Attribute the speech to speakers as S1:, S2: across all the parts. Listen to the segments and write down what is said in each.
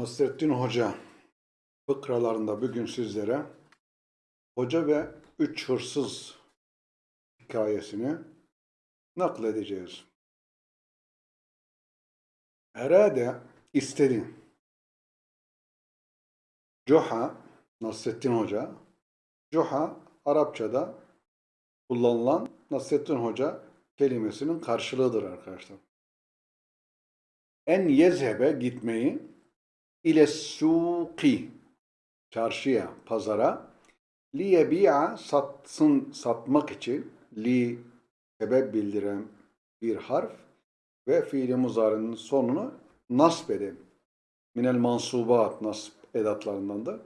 S1: Nasrettin Hoca fıkralarında bugün sizlere Hoca ve Üç Hırsız hikayesini nakledeceğiz. Herhalde istedi. Coha, Nasrettin Hoca, Coha Arapçada kullanılan Nasrettin Hoca kelimesinin karşılığıdır arkadaşlar. En yezhebe gitmeyi ile suki çarşıya, pazara liyebi'a satsın satmak için li sebep bildiren bir harf ve fiili muzarinin sonunu nasb eden minel mansubat nasb edatlarından da.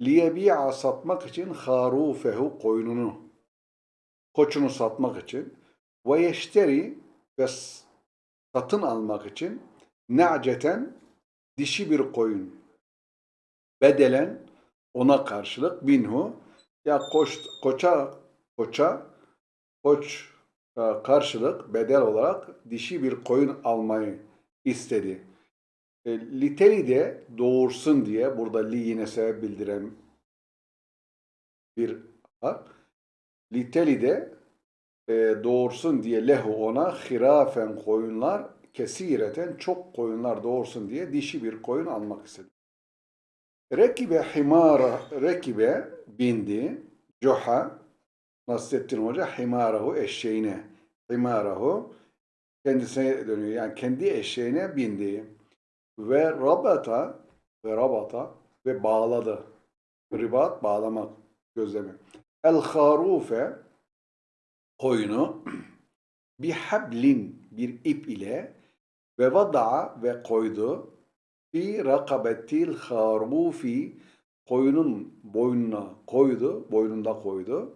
S1: Liyebi'a satmak için harufehu koyununu koçunu satmak için. Ve yeşteri ve satın almak için. Ne'ceten dişi bir koyun bedelen ona karşılık binhu ya koç, koça koça koç e, karşılık bedel olarak dişi bir koyun almayı istedi. E, liteli de doğursun diye burada li yine sebep bildiren bir harf. Liteli de e, doğursun diye lehu ona hirafen koyunlar kesireten çok koyunlar doğursun diye dişi bir koyun almak istedi. Rekibe himara, rekibe bindi, coha, Nasrettin Hoca himarahu eşeğine, himarahu kendisine dönüyor. Yani kendi eşeğine bindi. Ve rabata, ve rabata ve bağladı. Ribat bağlamak, gözleme. El harufe koyunu bir hablin bir ip ile ve vada'a ve koydu fi rakabetil harufi koyunun boynuna koydu, boynunda koydu.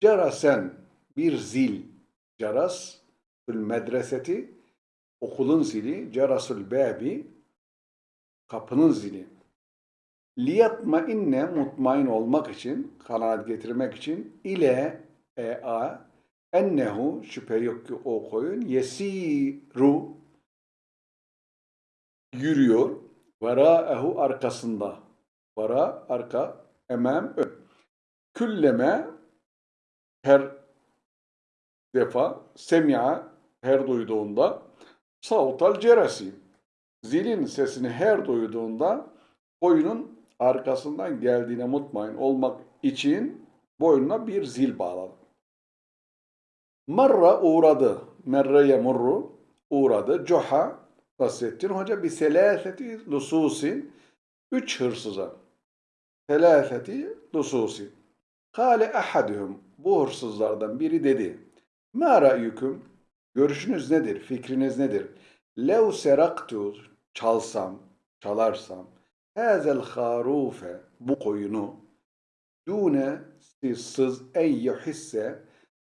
S1: Cerasen bir zil, ceras medreseti okulun zili, cerasul babi kapının zili. Liyatma inne mutmain olmak için, kanaat getirmek için ile e a ennehu şüphe yok ki o koyun yesiru yürüyor. Veraehu arkasında. Vara arka, emem ön. Külleme her defa semia her duyduğunda sautal cerasi zilin sesini her duyduğunda koyunun arkasından geldiğine mutmain olmak için boynuna bir zil bağladı. Marra uğradı. Merre yemurru uğradı. Coha Nasrettin Hoca bir selâfeti lususin üç hırsıza. Selâfeti lususin. Kale ahaduhum bu hırsızlardan biri dedi. Ma ra'yukum görüşünüz nedir? Fikriniz nedir? Lev seraktu çalsam, çalarsam hazel harufe bu koyunu dune sız ey yuhisse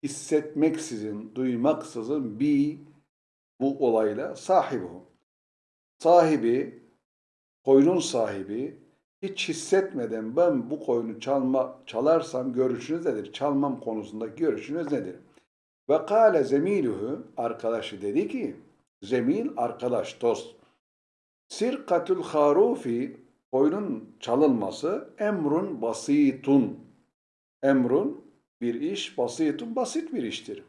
S1: hissetmeksizin, duymaksızın bi bu olayla sahibi sahibi, koyunun sahibi hiç hissetmeden ben bu koyunu çalma, çalarsam görüşünüz nedir? Çalmam konusundaki görüşünüz nedir? Ve kâle zemiluhu arkadaşı dedi ki zemil arkadaş dost sirkatul harufi koyunun çalınması emrun basitun emrun bir iş basitun basit bir iştir.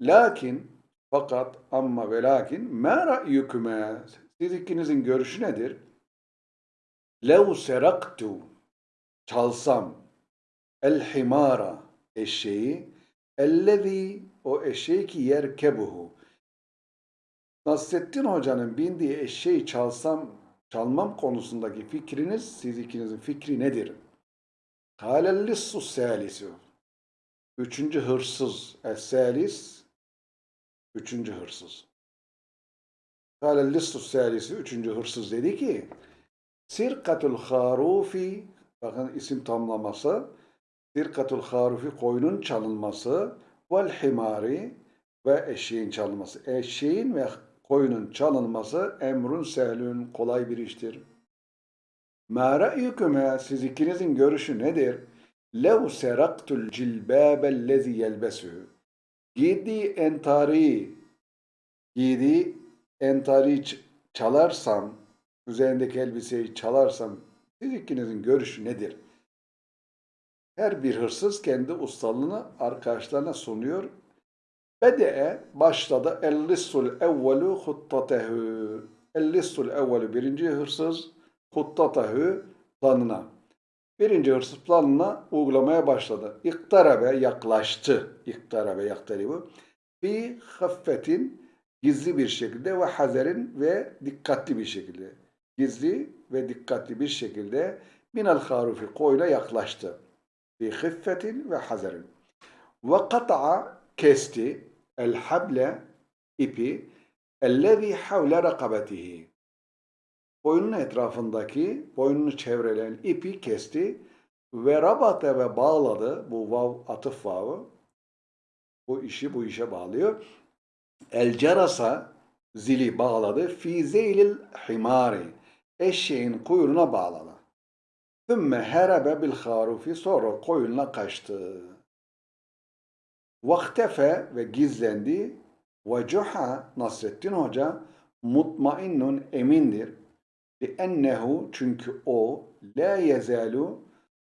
S1: Lakin fakat amma ve lakin ma ra'yukuma siz ikinizin görüşü nedir? Lev seraktu çalsam el himara eşeği ellezî o eşeği ki yerkebuhu Nasrettin Hoca'nın bindiği eşeği çalsam çalmam konusundaki fikriniz siz ikinizin fikri nedir? Kâlellissu sâlisu Üçüncü hırsız es-salis Üçüncü hırsız. Kâle listus salisi, üçüncü hırsız dedi ki, Sirkatul harufi, bakın isim tamlaması, Sirkatul harufi koyunun çalınması, vel himari ve eşeğin çalınması. Eşeğin ve koyunun çalınması emrun sehlün kolay bir iştir. Ma ra'yüküme siz ikinizin görüşü nedir? Lev seraktul cilbâbellezi yelbesühü Giydiği entari, giydiği entari çalarsam üzerindeki elbiseyi çalarsam siz ikinizin görüşü nedir? Her bir hırsız kendi ustalığını arkadaşlarına sunuyor. Bede'e başladı. El-lissul evvelu huttatehu. El-lissul evvelu birinci hırsız huttatehu planına. Birinci hırsız planına uygulamaya başladı. İktarabe yaklaştı. İktarabe yaktaribu. Fi haffetin gizli bir şekilde ve hazerin ve dikkatli bir şekilde. Gizli ve dikkatli bir şekilde minel harufi koyuna yaklaştı. Fi hıffetin ve hazerin. Ve kata'a kesti el hable ipi ellezî havle rakabetihi. Boynunun etrafındaki, boynunu çevreleyen ipi kesti ve rabate ve bağladı. Bu vav atıf vavı. Bu işi bu işe bağlıyor. El cerasa zili bağladı. Fi zeylil himari. Eşeğin kuyruğuna bağladı. Thümme herebe bil harufi. Sonra koyunla kaçtı. Vaktefe ve gizlendi. Ve cuha Nasrettin Hoca mutmainnun emindir. Ennehu çünkü o la yezalu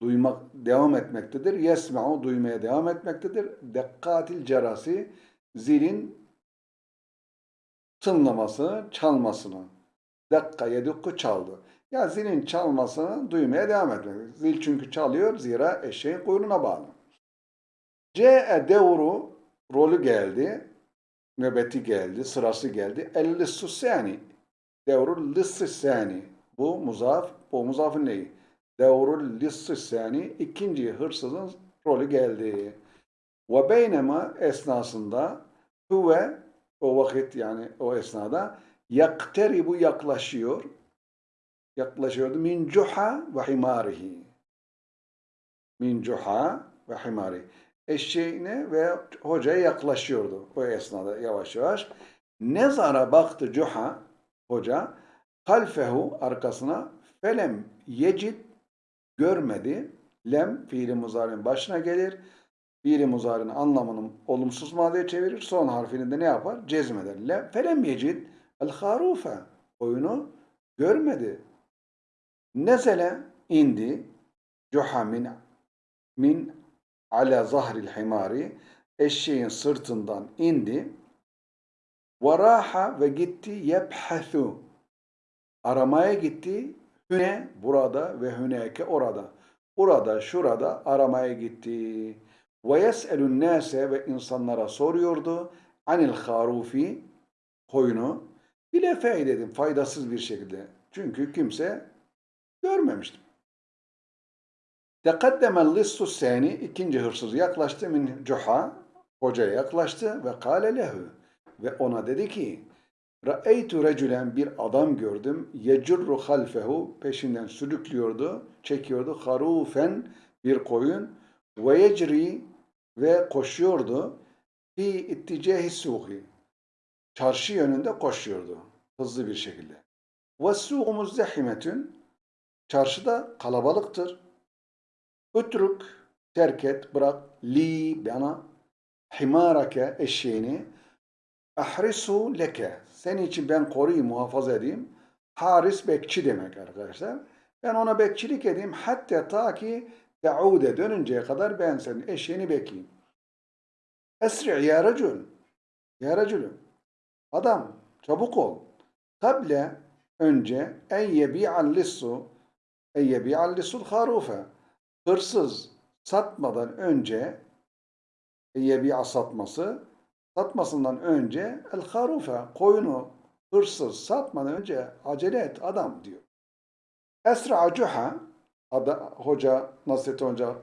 S1: duymak devam etmektedir. Yesma'u duymaya devam etmektedir. Dekkatil cerasi zilin tınlamasını, çalmasını. Dakika yedukku çaldı. Ya zilin çalmasını duymaya devam etmek. Zil çünkü çalıyor zira eşeğin kuyruğuna bağlı. C'e devru rolü geldi. Nöbeti geldi, sırası geldi. El-lissu sani. Devrul lissi sani. Bu muzaf, bu muzafın neyi? Devrul lissi sani. ikinci hırsızın rolü geldi. Ve beynema esnasında huve o vakit yani o esnada yakteribu yaklaşıyor. Yaklaşıyordu. Min cuha ve himarihi. Min cuha ve himari. Eşeğine ve hocaya yaklaşıyordu o esnada yavaş yavaş. Nezara baktı cuha hoca halfehu arkasına felem yecid görmedi. Lem fiili muzarinin başına gelir. Fiili muzarinin anlamını olumsuz madeye çevirir. Son harfini de ne yapar? Cezmeder. Lem, felem yecid el harufe. Oyunu görmedi. Nezele indi. Cuha min, min ala zahril himari. Eşeğin sırtından indi. Varaha ve gitti yebhathu. Aramaya gitti. Hüne burada ve hüneke orada. Burada, şurada aramaya gitti. Ve yes'elun nase ve insanlara soruyordu. Anil harufi koyunu. Bile feydedim faydasız bir şekilde. Çünkü kimse görmemiştim. Tekaddemel lissu sani ikinci hırsız yaklaştı min cuha hocaya yaklaştı ve kâle lehu ve ona dedi ki Ra'eytu recülen bir adam gördüm. Yecurru halfehu peşinden sürüklüyordu, çekiyordu. Harufen bir koyun ve yecri ve koşuyordu. Fi itticahi suhi çarşı yönünde koşuyordu hızlı bir şekilde. Ve suğu muzdehimetün çarşıda kalabalıktır. Ütrük terk et, bırak li bana himarake eşeğini ahrisu leke senin için ben koruyayım, muhafaza edeyim. Haris bekçi demek arkadaşlar. Ben ona bekçilik edeyim hatta ta ki teude dönünceye kadar ben senin eşeğini bekleyeyim. Esri ya racul. Ya racülüm. Adam çabuk ol. Kable önce en yebi'al lissu en yebi'al lissul harufe. Hırsız satmadan önce yebi'a satması satmasından önce el harufe koyunu hırsız satmadan önce acele et adam diyor. Esra cuha hoca Nasrettin Hoca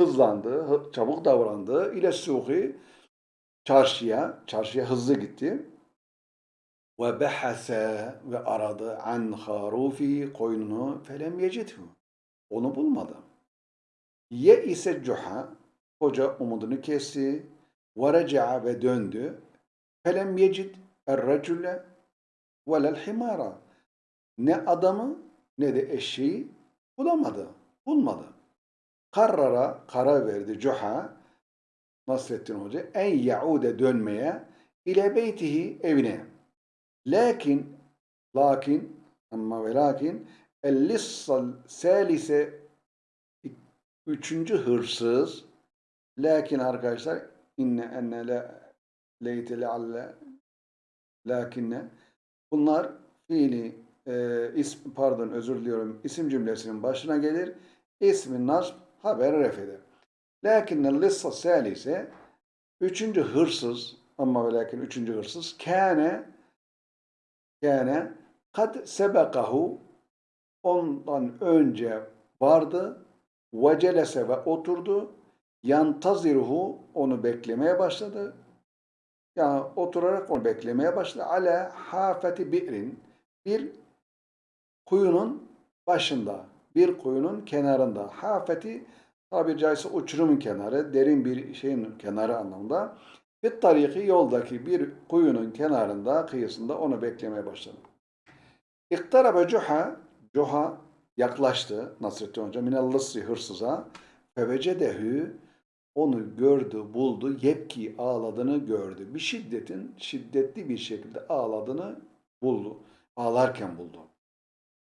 S1: hızlandı, çabuk davrandı. İle suhi çarşıya, çarşıya hızlı gitti. Ve behase ve aradı an harufi koyununu felem yecidhu. Onu bulmadı. Ye ise cuha, hoca umudunu kesti. Reca'a ve döndü. Felem yecid er-recule velel himara. Ne adamı ne de eşeği bulamadı, bulmadı. Karara karar verdi Cuha Nasrettin Hoca en yaude dönmeye ile beytihi evine. Lakin lakin Ama ve lakin el-lissal salise üçüncü hırsız lakin arkadaşlar inne enne la leyte lealle lakinne bunlar fiili e, ism, pardon özür diliyorum isim cümlesinin başına gelir. İsmin nasb haber ref eder. Lakinnel lissa salise üçüncü hırsız ama ve lakin üçüncü hırsız kâne kâne kad sebekahu ondan önce vardı ve celese ve oturdu yantaziruhu onu beklemeye başladı. Yani oturarak onu beklemeye başladı. Ala hafeti bi'rin bir kuyunun başında bir kuyunun kenarında. Hafeti tabiri caizse uçurumun kenarı derin bir şeyin kenarı anlamında. Bir tariki yoldaki bir kuyunun kenarında kıyısında onu beklemeye başladı. İktarabe cuha cuha yaklaştı Nasrettin Hoca. Minellissi hırsıza. Fevecedehü onu gördü, buldu, yepki ağladığını gördü. Bir şiddetin, şiddetli bir şekilde ağladığını buldu. Ağlarken buldu.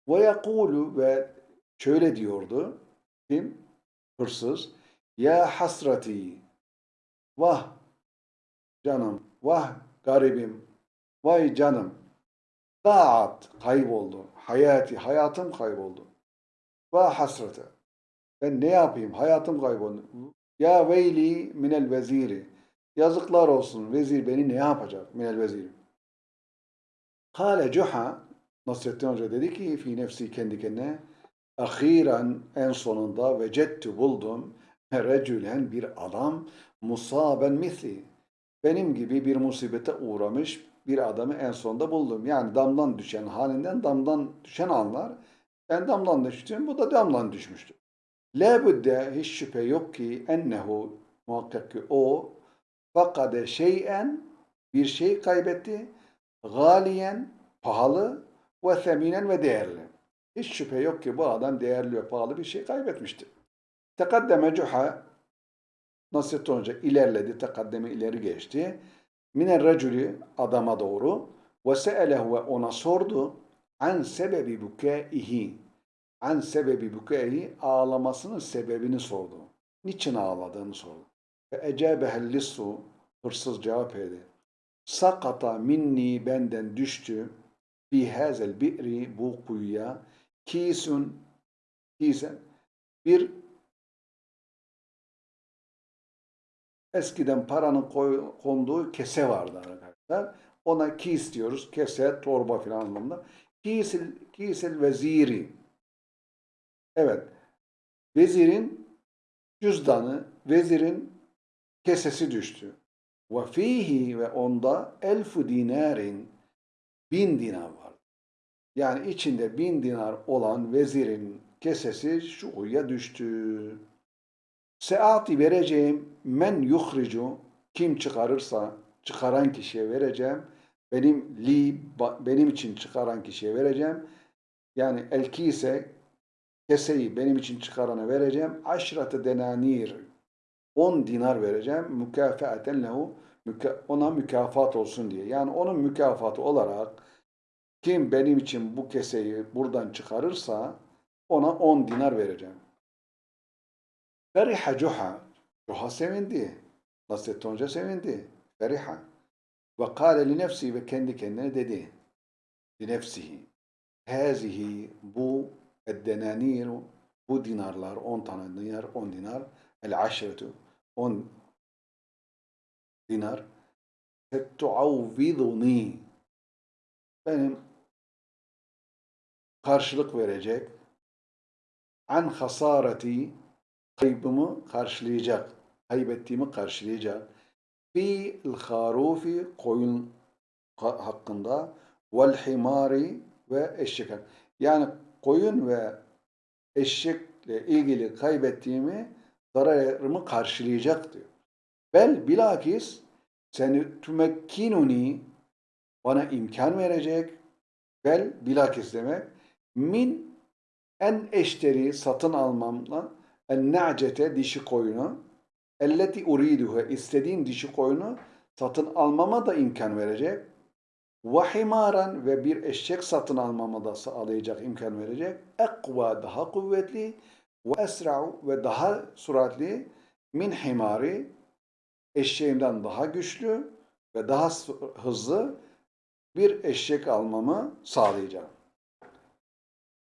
S1: Ve yakulu ve şöyle diyordu. Kim? Hırsız. Ya hasrati. Vah canım. Vah garibim. Vay canım. Da'at kayboldu. Hayati, hayatım kayboldu. Vah hasrete. Ben ne yapayım? Hayatım kayboldu. Ya veyli minel veziri. Yazıklar olsun. Vezir beni ne yapacak? Minel veziri. Kale cuha Nasrettin Hoca dedi ki fi nefsi kendi kendine ahiren en sonunda vecettu buldum recülen bir adam musaben misli. Benim gibi bir musibete uğramış bir adamı en sonunda buldum. Yani damdan düşen halinden damdan düşen anlar. Ben damdan düştüm, bu da damdan düşmüştü. La budde hiç şüphe yok ki ennehu muhakkak ki o fakade şeyen bir şey kaybetti. Galiyen pahalı ve seminen ve değerli. Hiç şüphe yok ki bu adam değerli ve pahalı bir şey kaybetmiştir. Tekaddeme cuha Nasrettin Hoca ilerledi, tekaddeme ileri geçti. Miner racülü adama doğru ve se'elehu ve ona sordu an sebebi bukaihi an sebebi bukaihi ağlamasının sebebini sordu. Niçin ağladığını sordu. Ve ecabehel lissu hırsız cevap verdi. Sakata minni benden düştü fi hazel bi'ri bu kuyuya kisun kisen bir eskiden paranın koy, konduğu kese vardı arkadaşlar. Ona kis diyoruz. Kese, torba filan anlamında. Kisil, kisil veziri. Evet. Vezirin cüzdanı, vezirin kesesi düştü. Ve fihi ve onda elfu dinarin bin dinar var. Yani içinde bin dinar olan vezirin kesesi şu uya düştü. Seati vereceğim men yuhricu kim çıkarırsa çıkaran kişiye vereceğim. Benim li benim için çıkaran kişiye vereceğim. Yani elki ise keseyi benim için çıkarana vereceğim. Aşratı denanir 10 dinar vereceğim. Mükafaten lehu ona mükafat olsun diye. Yani onun mükafatı olarak kim benim için bu keseyi buradan çıkarırsa ona 10 dinar vereceğim. Feriha Cuha. Cuha sevindi. Nasrettin Hoca sevindi. Feriha. Ve kâle li nefsi ve kendi kendine dedi. Li nefsihi. Hazihi bu eddenanir bu dinarlar 10 tane dinar 10 dinar. El aşretu 10 dinar. Fettuavviduni benim karşılık verecek. An hasareti kaybımı karşılayacak kaybettiğimi karşılayacak. Fi harufi koyun hakkında. Vel himari ve eşek yani koyun ve eşekle ilgili kaybettiğimi zararımı karşılayacak diyor. Bel bilakis seni tümekkinuni bana imkan verecek. Bel bilakis demek min en eşteri satın almamla en na'cete dişi koyunu elleti uriduhu istediğim dişi koyunu satın almama da imkan verecek. Himaran ve bir eşek satın almamı da sağlayacak, imkan verecek. Ekva daha kuvvetli ve esra'u ve daha süratli min himari eşeğimden daha güçlü ve daha hızlı bir eşek almamı sağlayacağım.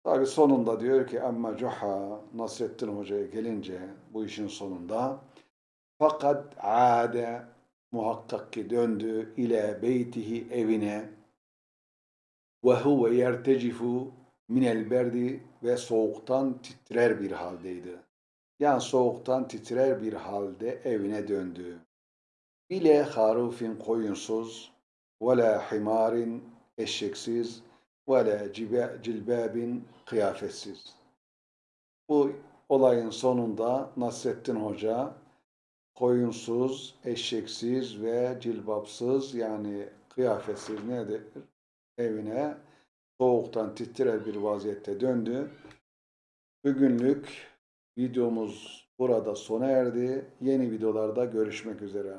S1: Tabi sonunda diyor ki amma Cuha Nasrettin Hoca'ya gelince bu işin sonunda fakat ade muhakkak ki döndü ile beytihi evine ve huve yertecifu minel berdi ve soğuktan titrer bir haldeydi. Yani soğuktan titrer bir halde evine döndü. Bile harufin koyunsuz ve la himarin eşeksiz ve la cilbabin kıyafetsiz. Bu olayın sonunda Nasrettin Hoca koyunsuz, eşeksiz ve cilbapsız yani kıyafetsiz nedir? Evine soğuktan titrer bir vaziyette döndü. Bugünlük videomuz burada sona erdi. Yeni videolarda görüşmek üzere.